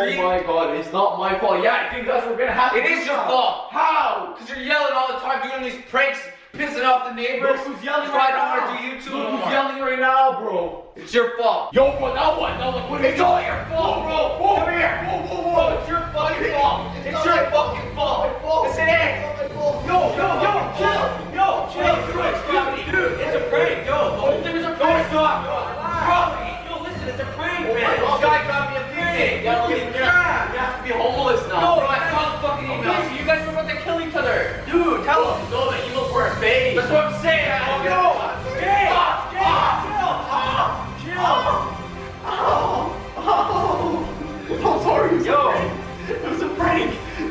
Oh my god, it's not my fault. Yeah, I think that's what we're gonna have to It is your fault. How? Because you're yelling all the time, doing these pranks, pissing off the neighbors. Look who's yelling right now. do YouTube anymore. who's yelling right now, bro. It's your fault. Yo, bro, now what? Now what? what It's all your fault, bro. Whoa, Come here. Whoa, whoa, whoa. it's your fucking fault. It's It's your my fucking fault. It's my fault. Yes, it is. Yo, Yo, yo, chill. Yo, chill. Dude, it's a prank. Yo, the whole thing is a prank. Stop. Bro, yo, listen, it's a prank, man. This guy got me a thing. You gotta leave- Yeah. You have to be homeless now. No, I the fucking email. You guys were about to kill each other. Dude, tell him.